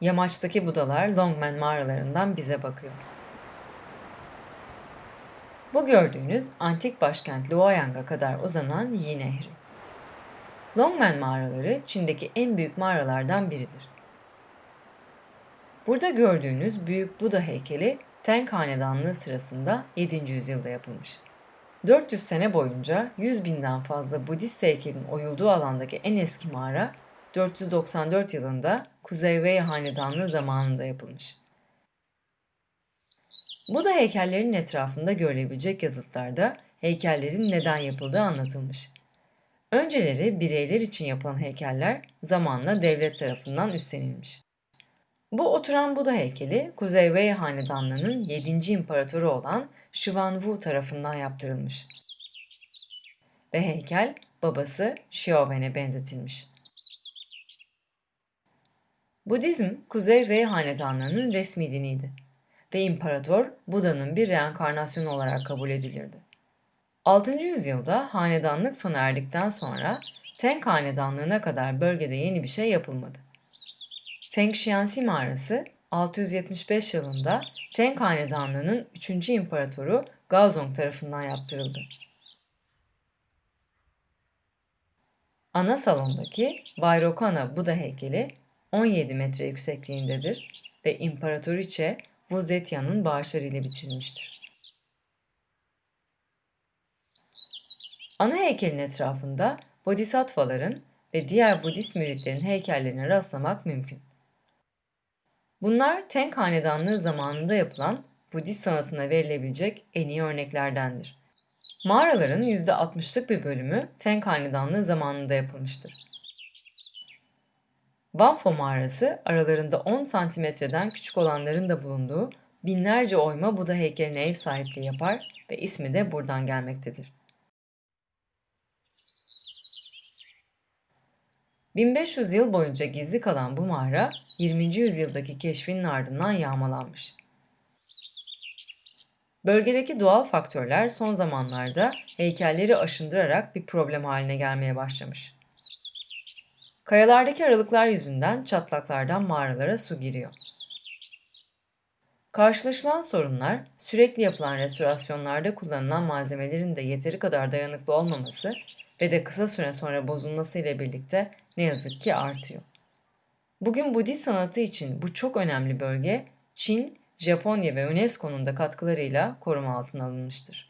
Yamaçtaki Budalar Longmen mağaralarından bize bakıyor. Bu gördüğünüz antik başkent Luoyang'a kadar uzanan Yi Nehri. Longmen mağaraları Çin'deki en büyük mağaralardan biridir. Burada gördüğünüz büyük Buda heykeli Tang Hanedanlığı sırasında 7. yüzyılda yapılmış. 400 sene boyunca 100 binden fazla Budist heykelin oyulduğu alandaki en eski mağara 494 yılında Kuzey Wei Hanedanlığı zamanında yapılmış. Buda heykellerinin etrafında görülebilecek yazıtlarda heykellerin neden yapıldığı anlatılmış. Önceleri bireyler için yapılan heykeller zamanla devlet tarafından üstlenilmiş. Bu oturan Buda heykeli Kuzey Wei Hanedanlığı'nın 7. imparatoru olan Şivan Wu tarafından yaptırılmış. Ve heykel babası Xiaowen'e benzetilmiş. Budizm, Kuzey Wei Hanedanlığı'nın resmi diniydi ve imparator Buda'nın bir reenkarnasyonu olarak kabul edilirdi. 6. yüzyılda hanedanlık sona erdikten sonra Tang Hanedanlığı'na kadar bölgede yeni bir şey yapılmadı. Feng Xianxi mağarası 675 yılında Tang Hanedanlığı'nın 3. imparatoru Gaozong tarafından yaptırıldı. Ana salondaki Vairocana Buda heykeli 17 metre yüksekliğindedir ve İmparatoriçe Wu Zetian'ın bağışlarıyla bitirilmiştir. Ana heykelin etrafında bodhisattvaların ve diğer Budist müritlerin heykellerine rastlamak mümkün. Bunlar Tang Hanedanlığı zamanında yapılan Budist sanatına verilebilecek en iyi örneklerdendir. Mağaraların %60'lık bir bölümü Tang Hanedanlığı zamanında yapılmıştır. Vanfo mağarası aralarında 10 santimetreden küçük olanların da bulunduğu binlerce oyma Buda heykeline ev sahipliği yapar ve ismi de buradan gelmektedir. 1500 yıl boyunca gizli kalan bu mağara 20. yüzyıldaki keşfinin ardından yağmalanmış. Bölgedeki doğal faktörler son zamanlarda heykelleri aşındırarak bir problem haline gelmeye başlamış. Kayalardaki aralıklar yüzünden çatlaklardan mağaralara su giriyor. Karşılaşılan sorunlar sürekli yapılan restorasyonlarda kullanılan malzemelerin de yeteri kadar dayanıklı olmaması ve de kısa süre sonra bozulması ile birlikte ne yazık ki artıyor. Bugün Budist sanatı için bu çok önemli bölge Çin, Japonya ve UNESCO'nun da katkılarıyla koruma altına alınmıştır.